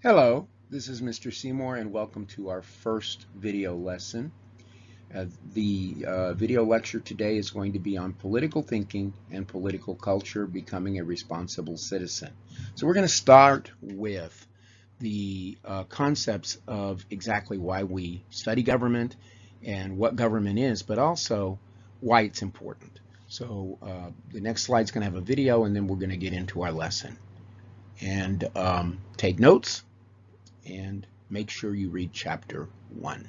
Hello, this is Mr. Seymour and welcome to our first video lesson. Uh, the uh, video lecture today is going to be on political thinking and political culture, becoming a responsible citizen. So we're going to start with the uh, concepts of exactly why we study government and what government is, but also why it's important. So uh, the next slide is going to have a video and then we're going to get into our lesson. And um, take notes and make sure you read chapter one.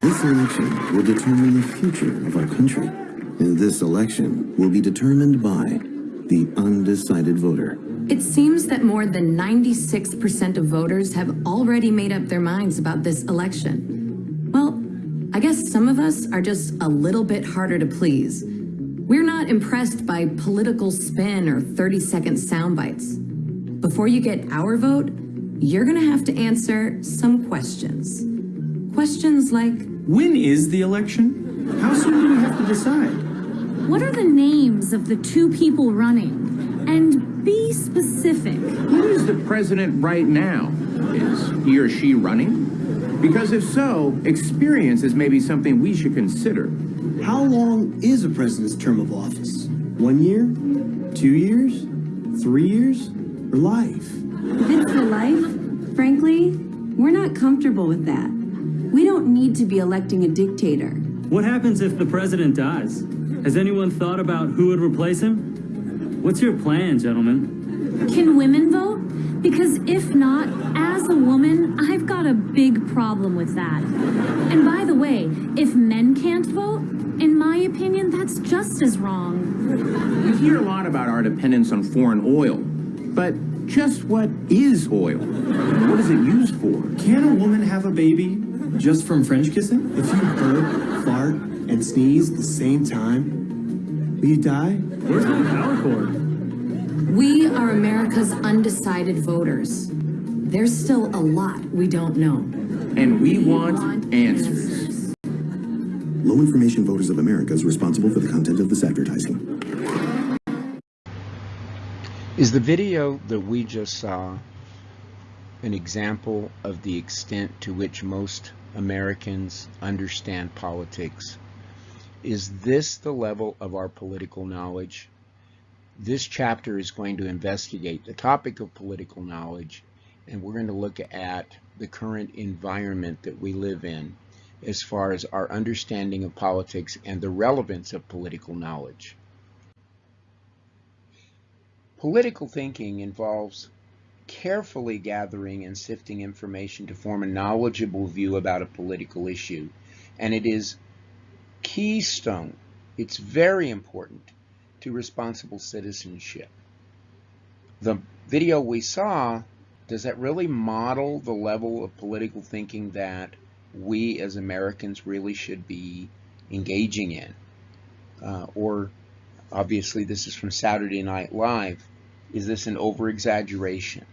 This election will determine the future of our country. And this election will be determined by the undecided voter. It seems that more than 96% of voters have already made up their minds about this election. Well, I guess some of us are just a little bit harder to please. We're not impressed by political spin or 30-second sound bites. Before you get our vote, you're gonna have to answer some questions. Questions like, When is the election? How soon do we have to decide? What are the names of the two people running? And be specific. Who is the president right now? Is he or she running? Because if so, experience is maybe something we should consider. How long is a president's term of office? One year? Two years? Three years? Or life? If it's for life, frankly, we're not comfortable with that. We don't need to be electing a dictator. What happens if the president dies? Has anyone thought about who would replace him? What's your plan, gentlemen? Can women vote? Because if not, as a woman, I've got a big problem with that. And by the way, if men can't vote, in my opinion, that's just as wrong. We hear a lot about our dependence on foreign oil, but just what is oil? What is it used for? Can a woman have a baby just from French kissing? If you burp, fart, and sneeze at the same time, will you die? Where's the power cord? we are America's undecided voters. There's still a lot we don't know. And we want answers. Low Information Voters of America is responsible for the content of this advertising. Is the video that we just saw an example of the extent to which most Americans understand politics? Is this the level of our political knowledge? This chapter is going to investigate the topic of political knowledge and we're going to look at the current environment that we live in as far as our understanding of politics and the relevance of political knowledge. Political thinking involves carefully gathering and sifting information to form a knowledgeable view about a political issue. And it is keystone, it's very important to responsible citizenship. The video we saw, does that really model the level of political thinking that we as Americans really should be engaging in? Uh, or obviously this is from Saturday Night Live. Is this an over-exaggeration?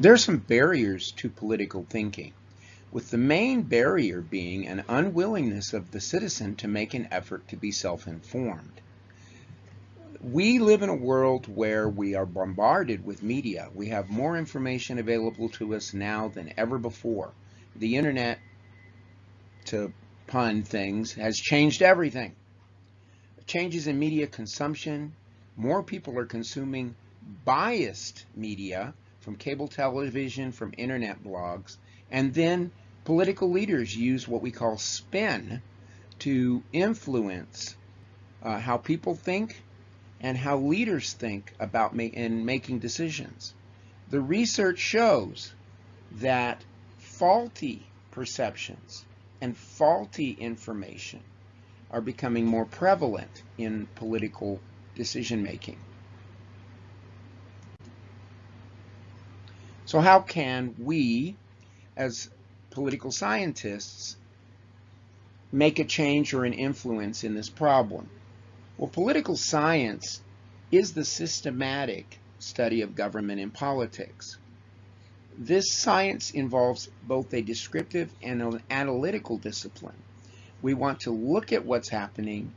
There are some barriers to political thinking, with the main barrier being an unwillingness of the citizen to make an effort to be self-informed. We live in a world where we are bombarded with media. We have more information available to us now than ever before. The internet, to pun things, has changed everything. Changes in media consumption, more people are consuming biased media from cable television, from internet blogs, and then political leaders use what we call spin to influence uh, how people think and how leaders think about ma in making decisions. The research shows that faulty perceptions and faulty information are becoming more prevalent in political decision making. So how can we, as political scientists, make a change or an influence in this problem? Well, political science is the systematic study of government and politics. This science involves both a descriptive and an analytical discipline. We want to look at what's happening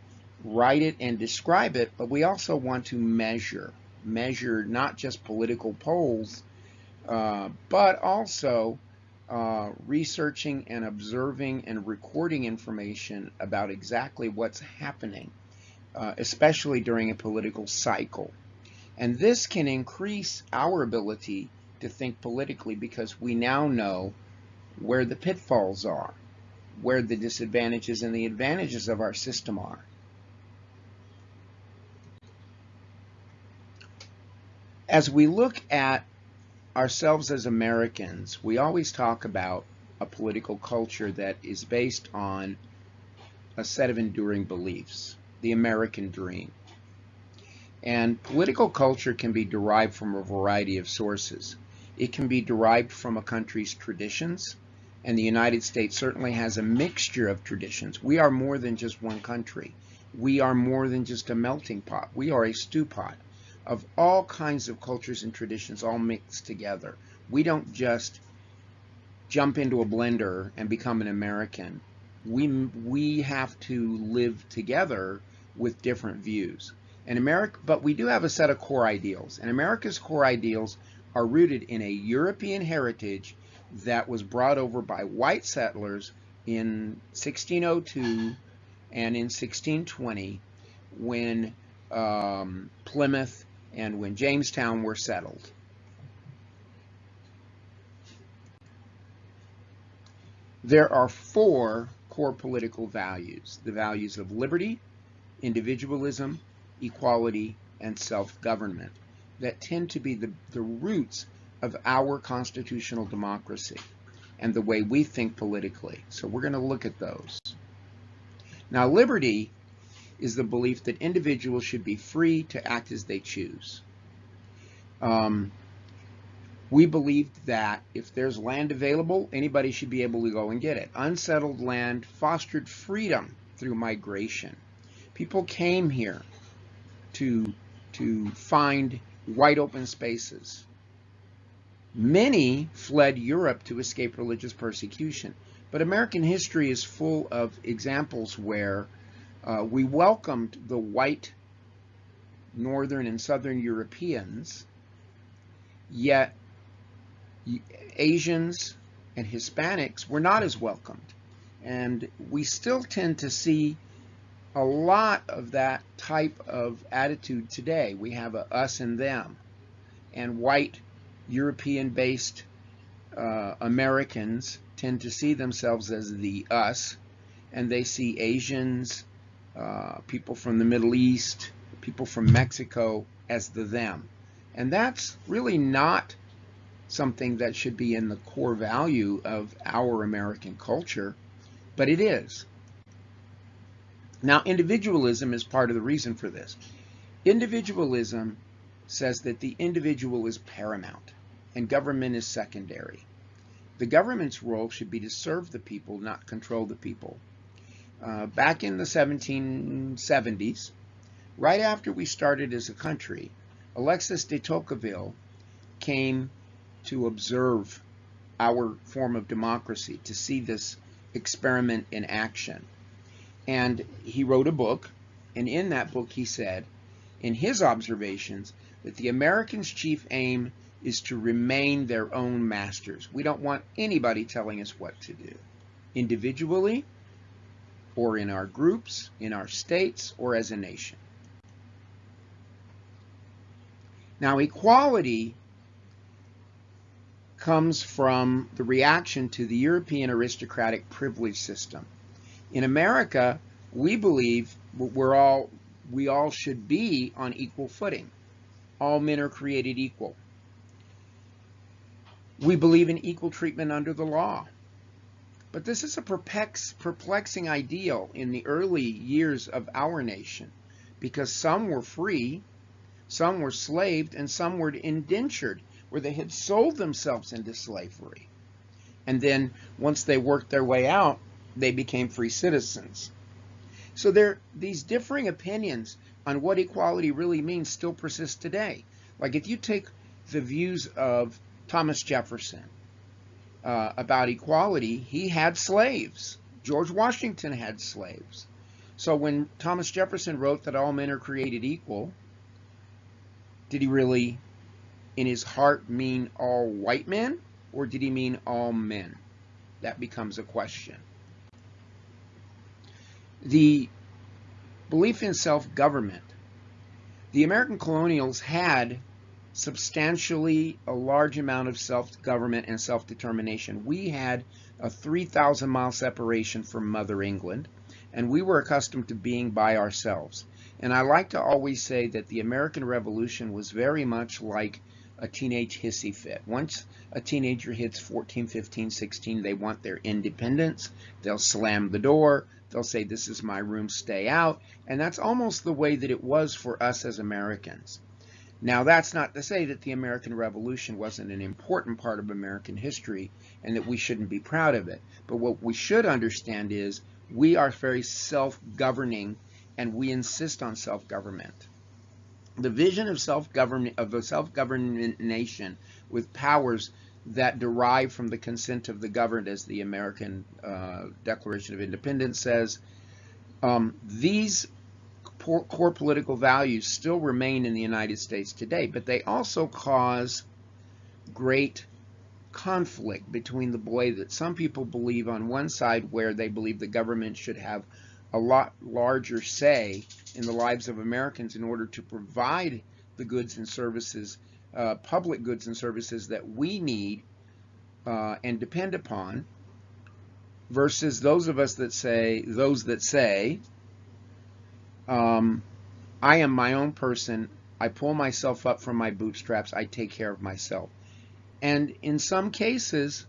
write it and describe it, but we also want to measure. Measure not just political polls, uh, but also uh, researching and observing and recording information about exactly what's happening, uh, especially during a political cycle. And this can increase our ability to think politically because we now know where the pitfalls are, where the disadvantages and the advantages of our system are. As we look at ourselves as Americans, we always talk about a political culture that is based on a set of enduring beliefs, the American dream. And political culture can be derived from a variety of sources. It can be derived from a country's traditions, and the United States certainly has a mixture of traditions. We are more than just one country. We are more than just a melting pot. We are a stew pot of all kinds of cultures and traditions all mixed together. We don't just jump into a blender and become an American. We, we have to live together with different views. And America, but we do have a set of core ideals. And America's core ideals are rooted in a European heritage that was brought over by white settlers in 1602 and in 1620 when um, Plymouth and when Jamestown were settled. There are four core political values, the values of liberty, individualism, equality, and self-government that tend to be the, the roots of our constitutional democracy and the way we think politically. So we're going to look at those. Now, liberty is the belief that individuals should be free to act as they choose. Um, we believed that if there's land available, anybody should be able to go and get it. Unsettled land fostered freedom through migration. People came here to, to find wide open spaces. Many fled Europe to escape religious persecution. But American history is full of examples where uh, we welcomed the white northern and southern Europeans, yet Asians and Hispanics were not as welcomed. And we still tend to see a lot of that type of attitude today. We have a us and them. And white European-based uh, Americans tend to see themselves as the us, and they see Asians, uh, people from the Middle East, people from Mexico as the them. And that's really not something that should be in the core value of our American culture, but it is. Now, individualism is part of the reason for this. Individualism says that the individual is paramount and government is secondary. The government's role should be to serve the people, not control the people. Uh, back in the 1770s, right after we started as a country, Alexis de Tocqueville came to observe our form of democracy, to see this experiment in action. And he wrote a book, and in that book he said, in his observations, that the Americans' chief aim is to remain their own masters. We don't want anybody telling us what to do, individually, or in our groups, in our states, or as a nation. Now, equality comes from the reaction to the European aristocratic privilege system. In America, we believe we're all we all should be on equal footing. All men are created equal. We believe in equal treatment under the law. But this is a perplexing ideal in the early years of our nation because some were free, some were slaved, and some were indentured, where they had sold themselves into slavery. And then once they worked their way out, they became free citizens. So there, these differing opinions on what equality really means still persist today. Like if you take the views of Thomas Jefferson uh, about equality, he had slaves. George Washington had slaves. So when Thomas Jefferson wrote that all men are created equal, did he really in his heart mean all white men or did he mean all men? That becomes a question. The belief in self-government. The American colonials had substantially a large amount of self-government and self-determination. We had a 3,000 mile separation from Mother England, and we were accustomed to being by ourselves. And I like to always say that the American Revolution was very much like a teenage hissy fit. Once a teenager hits 14, 15, 16, they want their independence. They'll slam the door. They'll say, this is my room, stay out. And that's almost the way that it was for us as Americans. Now, that's not to say that the American Revolution wasn't an important part of American history and that we shouldn't be proud of it. But what we should understand is we are very self-governing and we insist on self-government. The vision of self-government of a self-governed nation with powers that derive from the consent of the governed, as the American uh, Declaration of Independence says, um, these core political values still remain in the United States today, but they also cause great conflict between the way that some people believe on one side where they believe the government should have a lot larger say in the lives of Americans in order to provide the goods and services, uh, public goods and services that we need uh, and depend upon, versus those of us that say, those that say, um, I am my own person. I pull myself up from my bootstraps. I take care of myself. And in some cases,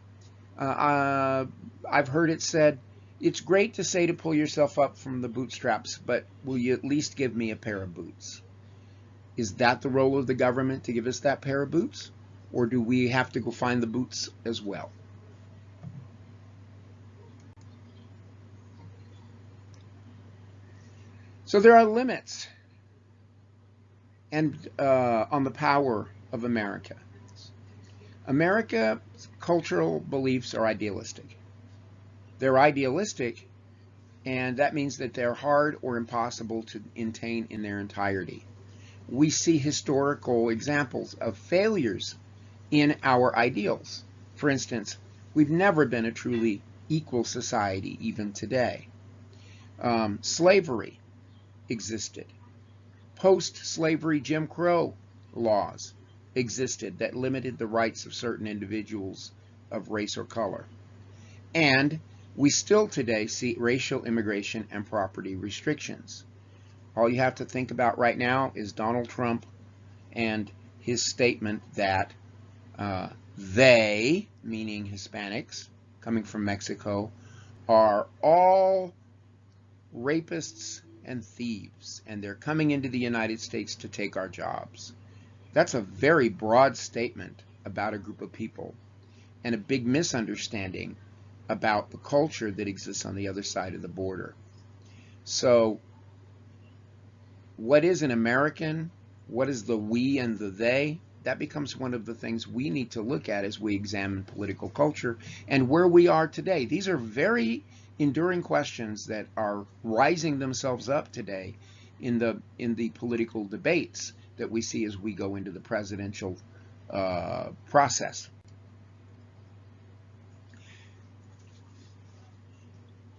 uh, uh, I've heard it said, it's great to say to pull yourself up from the bootstraps, but will you at least give me a pair of boots? Is that the role of the government to give us that pair of boots? Or do we have to go find the boots as well? So there are limits and uh, on the power of America. America's cultural beliefs are idealistic. They're idealistic, and that means that they're hard or impossible to attain in their entirety. We see historical examples of failures in our ideals. For instance, we've never been a truly equal society, even today. Um, slavery existed. Post-slavery Jim Crow laws existed that limited the rights of certain individuals of race or color. And we still today see racial immigration and property restrictions. All you have to think about right now is Donald Trump and his statement that uh, they, meaning Hispanics coming from Mexico, are all rapists and thieves, and they're coming into the United States to take our jobs. That's a very broad statement about a group of people and a big misunderstanding about the culture that exists on the other side of the border. So what is an American? What is the we and the they? That becomes one of the things we need to look at as we examine political culture and where we are today. These are very enduring questions that are rising themselves up today in the in the political debates that we see as we go into the presidential uh, process.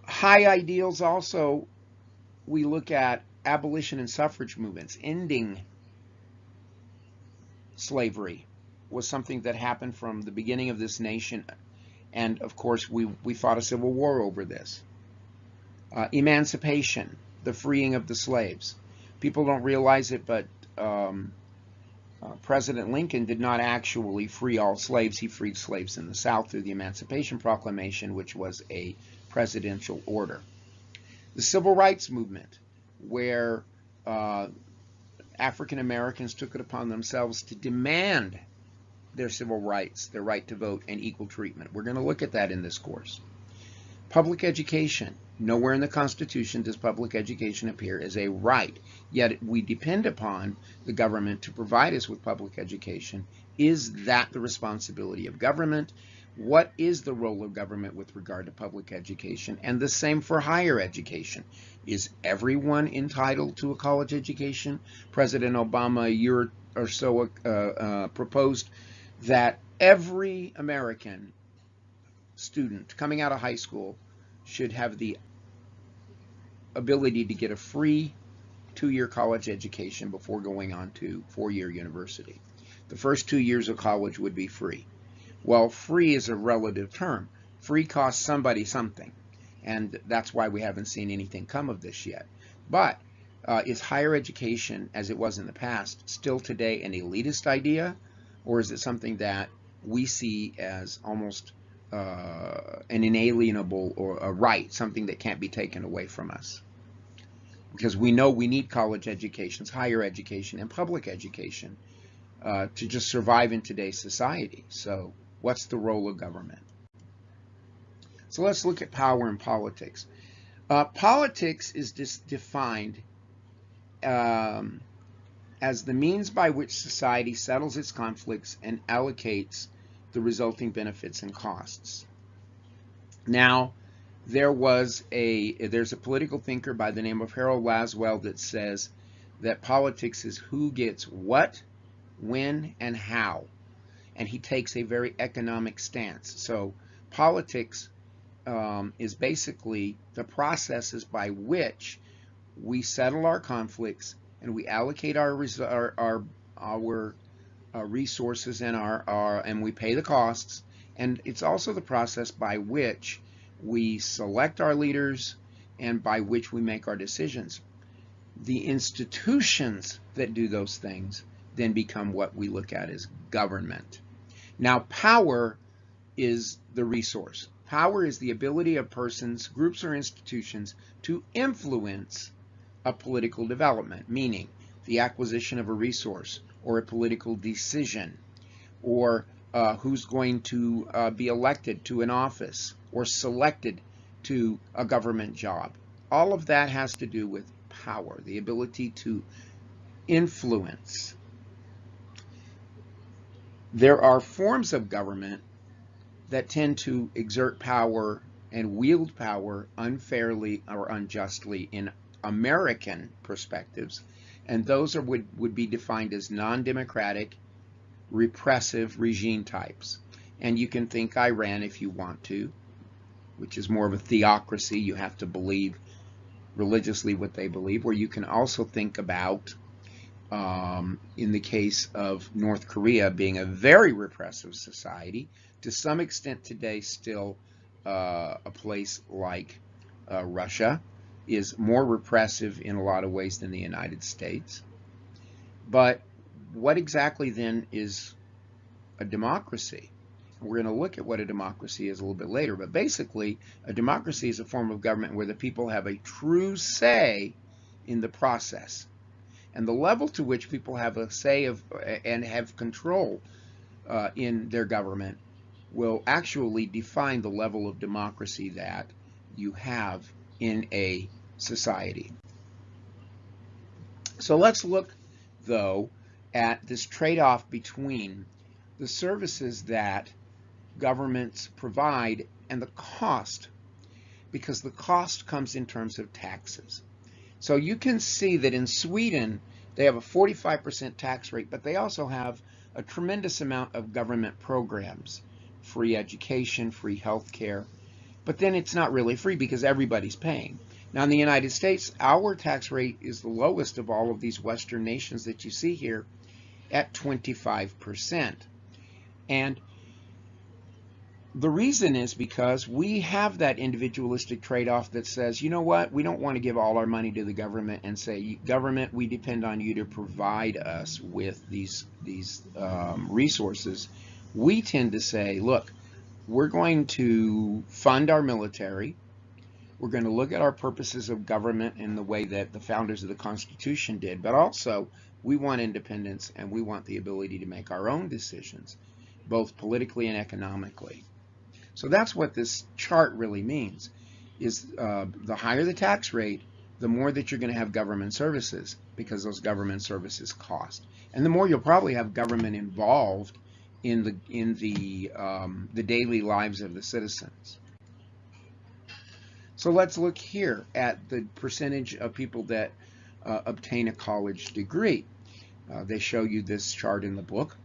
High ideals also, we look at abolition and suffrage movements, ending slavery was something that happened from the beginning of this nation and of course, we, we fought a civil war over this. Uh, emancipation, the freeing of the slaves. People don't realize it, but um, uh, President Lincoln did not actually free all slaves. He freed slaves in the South through the Emancipation Proclamation, which was a presidential order. The Civil Rights Movement, where uh, African Americans took it upon themselves to demand their civil rights, their right to vote, and equal treatment. We're going to look at that in this course. Public education. Nowhere in the Constitution does public education appear as a right, yet we depend upon the government to provide us with public education Is that the responsibility of government? What is the role of government with regard to public education? And the same for higher education. Is everyone entitled to a college education? President Obama a year or so uh, uh, proposed that every American student coming out of high school should have the ability to get a free two-year college education before going on to four-year university. The first two years of college would be free. Well, free is a relative term. Free costs somebody something, and that's why we haven't seen anything come of this yet. But uh, is higher education, as it was in the past, still today an elitist idea, or is it something that we see as almost uh, an inalienable or a right, something that can't be taken away from us? Because we know we need college educations, higher education, and public education uh, to just survive in today's society. So what's the role of government? So let's look at power and politics. Uh, politics is defined um, as the means by which society settles its conflicts and allocates the resulting benefits and costs. Now, there was a there's a political thinker by the name of Harold Lasswell that says that politics is who gets what, when, and how. And he takes a very economic stance. So politics um, is basically the processes by which we settle our conflicts and we allocate our our our, our uh, resources and our, our and we pay the costs. And it's also the process by which we select our leaders and by which we make our decisions. The institutions that do those things then become what we look at as government. Now power is the resource. Power is the ability of persons groups or institutions to influence a political development, meaning the acquisition of a resource or a political decision or uh, who's going to uh, be elected to an office or selected to a government job. All of that has to do with power, the ability to influence. There are forms of government that tend to exert power and wield power unfairly or unjustly in American perspectives, and those are, would, would be defined as non-democratic, repressive regime types. And you can think Iran if you want to, which is more of a theocracy. You have to believe religiously what they believe. Or you can also think about, um, in the case of North Korea being a very repressive society, to some extent today still uh, a place like uh, Russia, is more repressive in a lot of ways than the United States. But what exactly then is a democracy? We're going to look at what a democracy is a little bit later, but basically a democracy is a form of government where the people have a true say in the process. And the level to which people have a say of and have control uh, in their government will actually define the level of democracy that you have in a society. So let's look, though, at this trade-off between the services that governments provide and the cost, because the cost comes in terms of taxes. So you can see that in Sweden, they have a 45% tax rate, but they also have a tremendous amount of government programs, free education, free health care, but then it's not really free because everybody's paying. Now in the United States, our tax rate is the lowest of all of these Western nations that you see here at 25%. And the reason is because we have that individualistic trade-off that says, you know what, we don't want to give all our money to the government and say, government, we depend on you to provide us with these, these um, resources. We tend to say, look, we're going to fund our military, we're going to look at our purposes of government in the way that the founders of the Constitution did, but also we want independence and we want the ability to make our own decisions, both politically and economically. So that's what this chart really means, is uh, the higher the tax rate, the more that you're going to have government services because those government services cost. And the more you'll probably have government involved in the in the um, the daily lives of the citizens. So let's look here at the percentage of people that uh, obtain a college degree. Uh, they show you this chart in the book.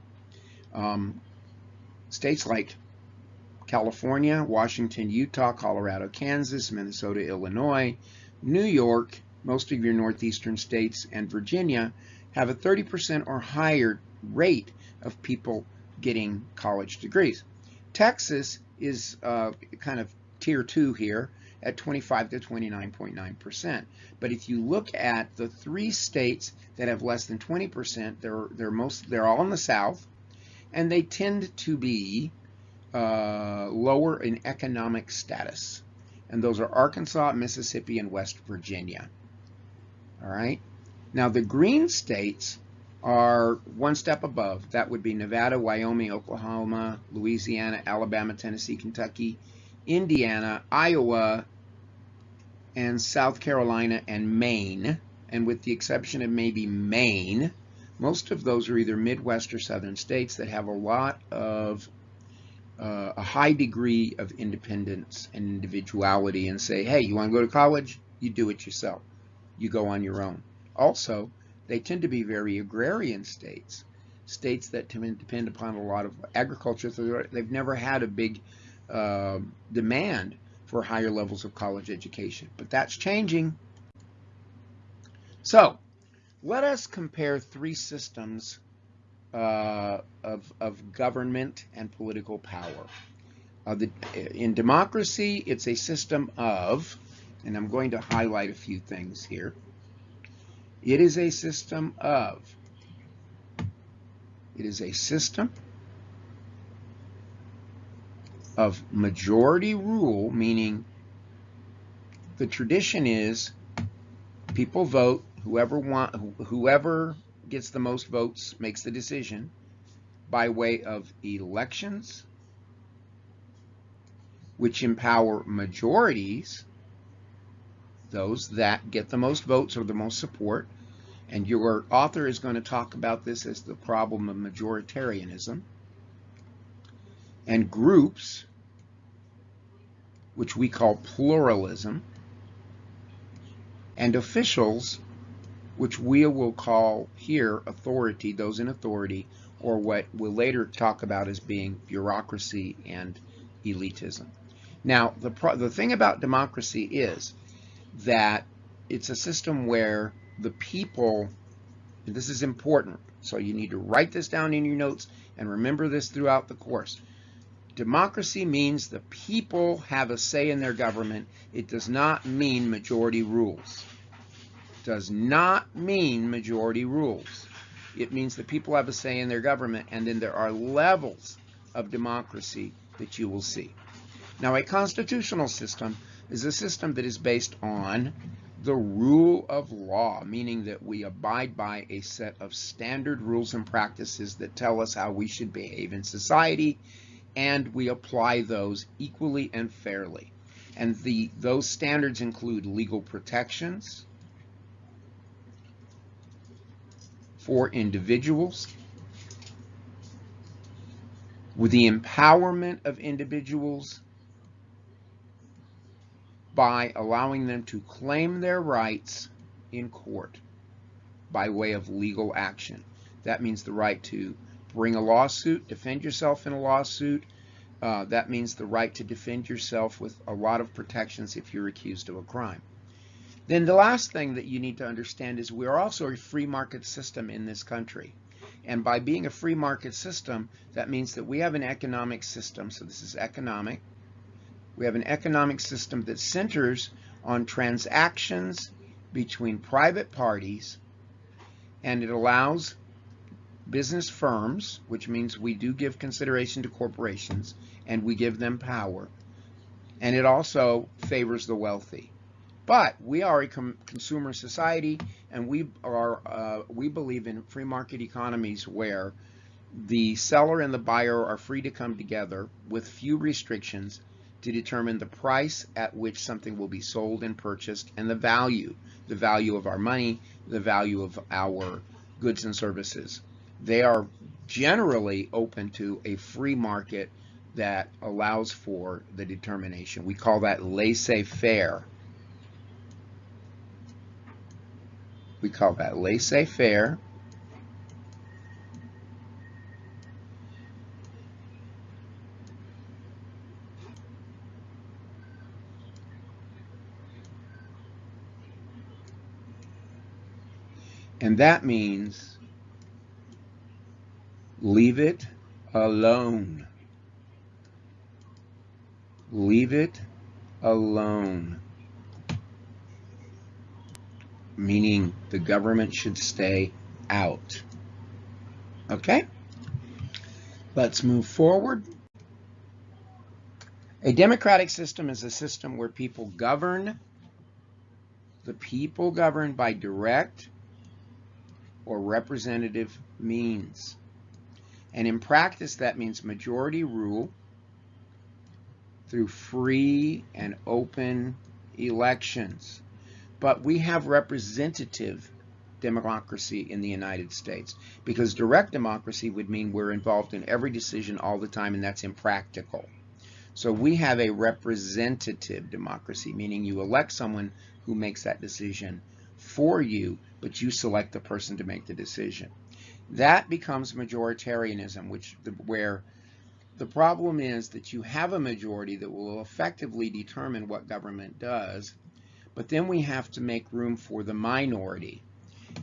Um, states like California, Washington, Utah, Colorado, Kansas, Minnesota, Illinois, New York, most of your northeastern states, and Virginia have a 30% or higher rate of people getting college degrees. Texas is uh, kind of tier two here at 25 to 29.9%. But if you look at the three states that have less than 20%, they're they're most they're all in the South, and they tend to be uh, lower in economic status. And those are Arkansas, Mississippi, and West Virginia. All right. Now the green states are one step above. That would be Nevada, Wyoming, Oklahoma, Louisiana, Alabama, Tennessee, Kentucky, Indiana, Iowa, and South Carolina and Maine. And with the exception of maybe Maine, most of those are either Midwest or Southern states that have a lot of uh, a high degree of independence and individuality and say, hey, you want to go to college? You do it yourself. You go on your own. Also, they tend to be very agrarian states, states that depend upon a lot of agriculture. So they've never had a big uh, demand for higher levels of college education, but that's changing. So let us compare three systems uh, of, of government and political power. Uh, the, in democracy, it's a system of, and I'm going to highlight a few things here. It is a system of, it is a system of majority rule, meaning the tradition is people vote, whoever want, whoever gets the most votes makes the decision by way of elections, which empower majorities, those that get the most votes or the most support. And your author is going to talk about this as the problem of majoritarianism. And groups, which we call pluralism, and officials, which we will call here authority, those in authority, or what we'll later talk about as being bureaucracy and elitism. Now, the, the thing about democracy is that it's a system where the people, this is important, so you need to write this down in your notes and remember this throughout the course. Democracy means the people have a say in their government. It does not mean majority rules does not mean majority rules. It means that people have a say in their government, and then there are levels of democracy that you will see. Now, a constitutional system is a system that is based on the rule of law, meaning that we abide by a set of standard rules and practices that tell us how we should behave in society, and we apply those equally and fairly. And the, those standards include legal protections, for individuals, with the empowerment of individuals by allowing them to claim their rights in court by way of legal action. That means the right to bring a lawsuit, defend yourself in a lawsuit. Uh, that means the right to defend yourself with a lot of protections if you're accused of a crime. Then the last thing that you need to understand is we're also a free market system in this country. And by being a free market system, that means that we have an economic system. So this is economic. We have an economic system that centers on transactions between private parties and it allows business firms, which means we do give consideration to corporations and we give them power. And it also favors the wealthy. But we are a consumer society, and we are uh, we believe in free market economies where the seller and the buyer are free to come together with few restrictions to determine the price at which something will be sold and purchased and the value, the value of our money, the value of our goods and services. They are generally open to a free market that allows for the determination. We call that laissez-faire. We call that laissez-faire. And that means leave it alone. Leave it alone. Meaning the government should stay out. Okay? Let's move forward. A democratic system is a system where people govern, the people govern by direct or representative means. And in practice, that means majority rule through free and open elections. But we have representative democracy in the United States because direct democracy would mean we're involved in every decision all the time and that's impractical. So we have a representative democracy, meaning you elect someone who makes that decision for you, but you select the person to make the decision. That becomes majoritarianism, which where the problem is that you have a majority that will effectively determine what government does, but then we have to make room for the minority.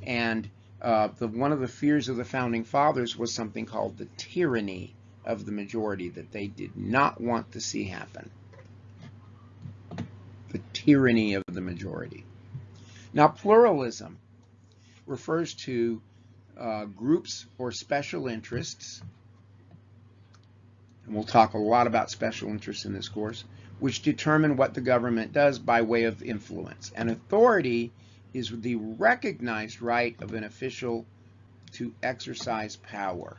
And uh, the, one of the fears of the founding fathers was something called the tyranny of the majority that they did not want to see happen. The tyranny of the majority. Now, pluralism refers to uh, groups or special interests, and we'll talk a lot about special interests in this course, which determine what the government does by way of influence. And authority is the recognized right of an official to exercise power.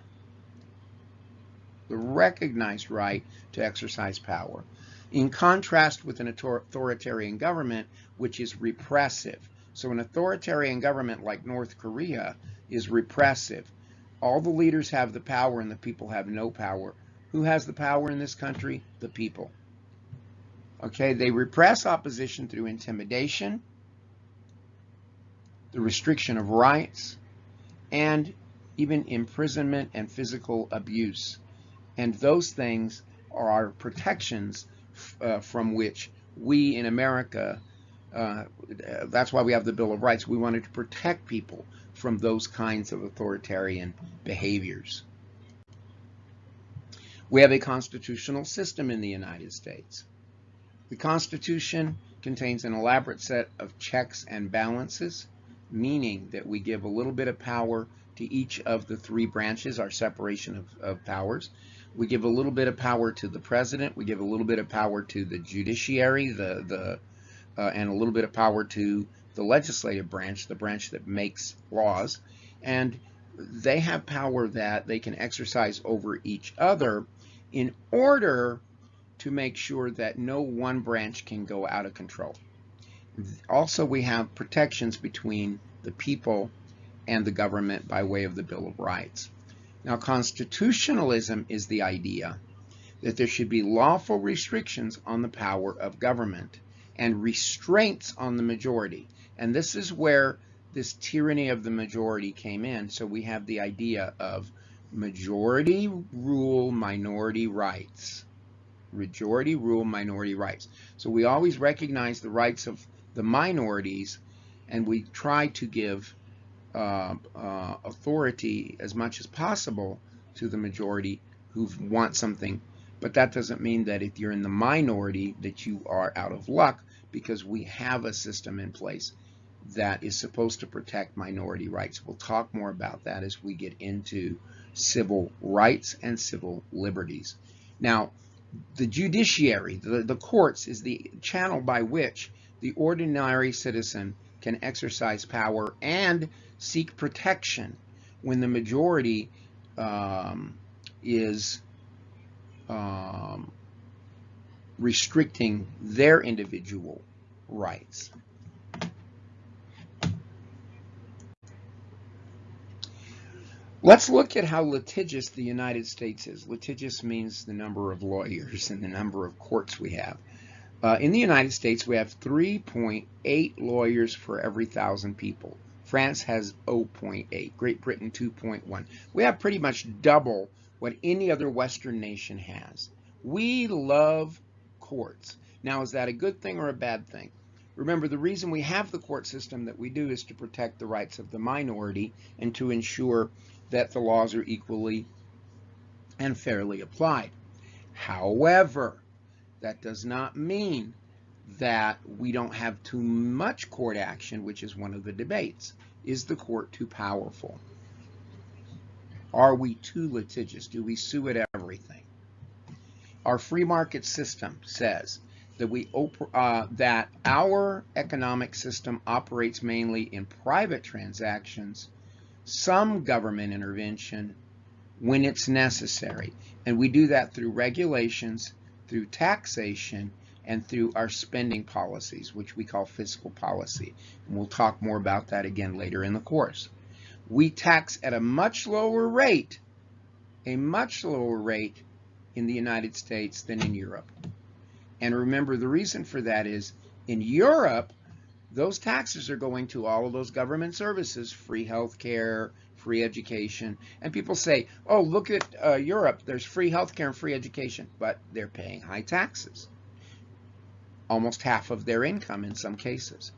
The recognized right to exercise power. In contrast with an authoritarian government, which is repressive. So an authoritarian government like North Korea is repressive. All the leaders have the power and the people have no power. Who has the power in this country? The people. Okay, they repress opposition through intimidation, the restriction of rights, and even imprisonment and physical abuse. And those things are our protections uh, from which we in America uh, that's why we have the Bill of Rights. We wanted to protect people from those kinds of authoritarian behaviors. We have a constitutional system in the United States. The Constitution contains an elaborate set of checks and balances, meaning that we give a little bit of power to each of the three branches, our separation of, of powers. We give a little bit of power to the president. We give a little bit of power to the judiciary, the, the uh, and a little bit of power to the legislative branch, the branch that makes laws. And they have power that they can exercise over each other in order to make sure that no one branch can go out of control. Also, we have protections between the people and the government by way of the Bill of Rights. Now, constitutionalism is the idea that there should be lawful restrictions on the power of government and restraints on the majority. And this is where this tyranny of the majority came in. So we have the idea of majority rule minority rights. Majority rule minority rights. So we always recognize the rights of the minorities and we try to give uh, uh, authority as much as possible to the majority who want something. But that doesn't mean that if you're in the minority that you are out of luck because we have a system in place that is supposed to protect minority rights. We'll talk more about that as we get into civil rights and civil liberties. Now, the judiciary, the, the courts, is the channel by which the ordinary citizen can exercise power and seek protection when the majority um, is um, restricting their individual rights. Let's look at how litigious the United States is. Litigious means the number of lawyers and the number of courts we have. Uh, in the United States, we have 3.8 lawyers for every thousand people. France has 0.8, Great Britain 2.1. We have pretty much double what any other Western nation has. We love courts. Now, is that a good thing or a bad thing? Remember, the reason we have the court system that we do is to protect the rights of the minority and to ensure that the laws are equally and fairly applied. However, that does not mean that we don't have too much court action, which is one of the debates. Is the court too powerful? Are we too litigious? Do we sue at everything? Our free market system says that we uh, that our economic system operates mainly in private transactions, some government intervention when it's necessary. And we do that through regulations, through taxation, and through our spending policies, which we call fiscal policy. And we'll talk more about that again later in the course. We tax at a much lower rate, a much lower rate in the United States than in Europe. And remember, the reason for that is in Europe, those taxes are going to all of those government services, free health care, free education. And people say, oh, look at uh, Europe, there's free health care and free education, but they're paying high taxes, almost half of their income in some cases.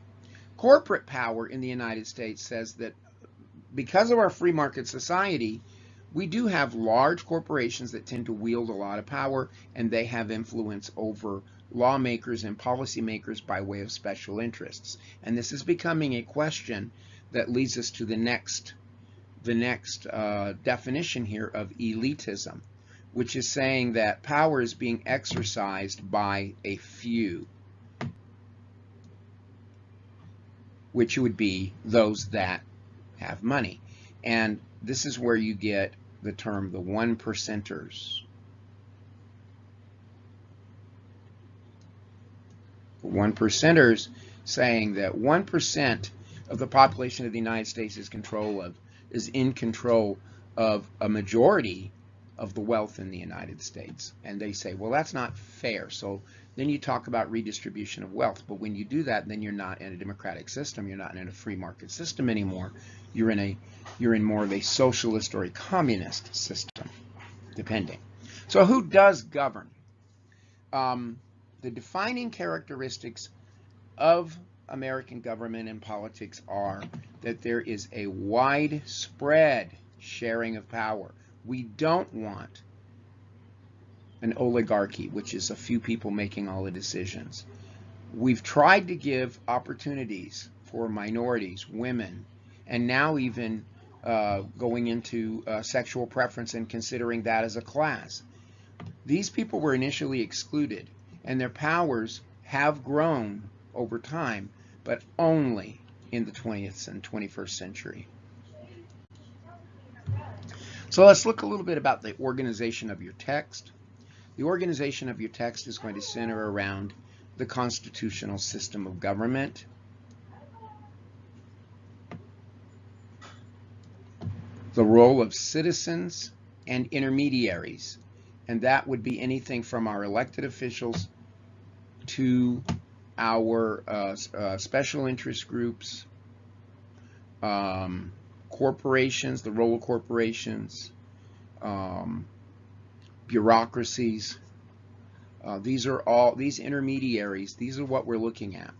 Corporate power in the United States says that because of our free market society, we do have large corporations that tend to wield a lot of power and they have influence over lawmakers and policymakers by way of special interests. And this is becoming a question that leads us to the next, the next uh, definition here of elitism, which is saying that power is being exercised by a few, which would be those that have money. And this is where you get the term the one percenters. One percenters saying that one percent of the population of the United States is control of is in control of a majority of the wealth in the United States. And they say, well, that's not fair. So then you talk about redistribution of wealth. But when you do that, then you're not in a democratic system. You're not in a free market system anymore. You're in a you're in more of a socialist or a communist system, depending. So who does govern? Um, the defining characteristics of American government and politics are that there is a widespread sharing of power. We don't want an oligarchy, which is a few people making all the decisions. We've tried to give opportunities for minorities, women, and now even uh, going into uh, sexual preference and considering that as a class. These people were initially excluded, and their powers have grown over time, but only in the 20th and 21st century. So let's look a little bit about the organization of your text. The organization of your text is going to center around the constitutional system of government. The role of citizens and intermediaries, and that would be anything from our elected officials to our uh, uh, special interest groups, um, corporations, the role of corporations, um, bureaucracies. Uh, these are all, these intermediaries, these are what we're looking at.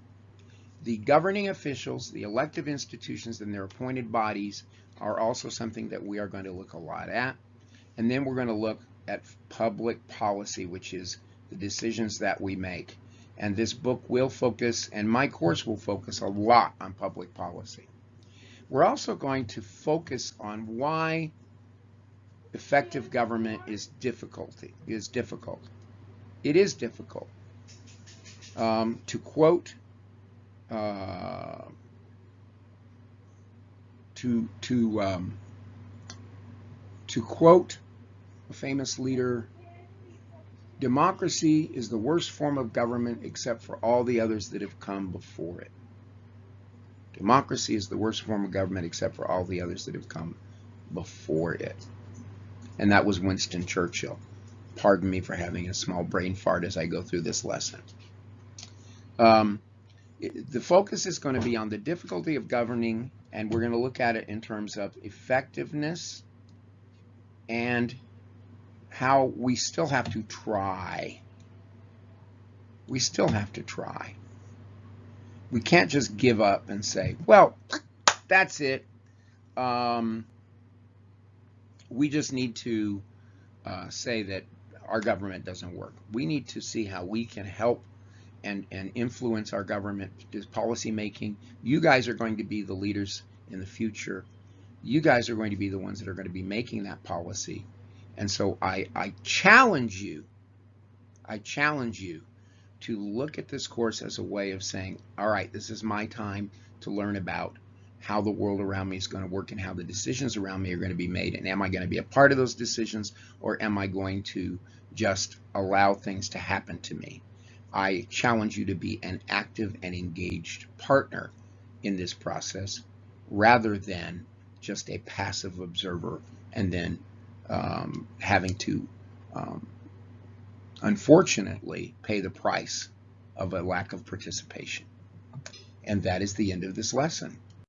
The governing officials, the elective institutions, and their appointed bodies are also something that we are going to look a lot at. And then we're going to look at public policy, which is the decisions that we make. And this book will focus, and my course will focus a lot on public policy. We're also going to focus on why effective government is difficulty is difficult. It is difficult. Um, to quote uh, to to um, to quote a famous leader, democracy is the worst form of government except for all the others that have come before it. Democracy is the worst form of government except for all the others that have come before it. And that was Winston Churchill. Pardon me for having a small brain fart as I go through this lesson. Um, the focus is going to be on the difficulty of governing, and we're going to look at it in terms of effectiveness and how we still have to try. We still have to try. We can't just give up and say, well, that's it. Um, we just need to uh, say that our government doesn't work. We need to see how we can help and, and influence our government policy making. You guys are going to be the leaders in the future. You guys are going to be the ones that are going to be making that policy. And so I, I challenge you, I challenge you to look at this course as a way of saying, all right, this is my time to learn about how the world around me is going to work and how the decisions around me are going to be made. And am I going to be a part of those decisions or am I going to just allow things to happen to me? I challenge you to be an active and engaged partner in this process rather than just a passive observer and then um, having to, um, unfortunately, pay the price of a lack of participation. And that is the end of this lesson.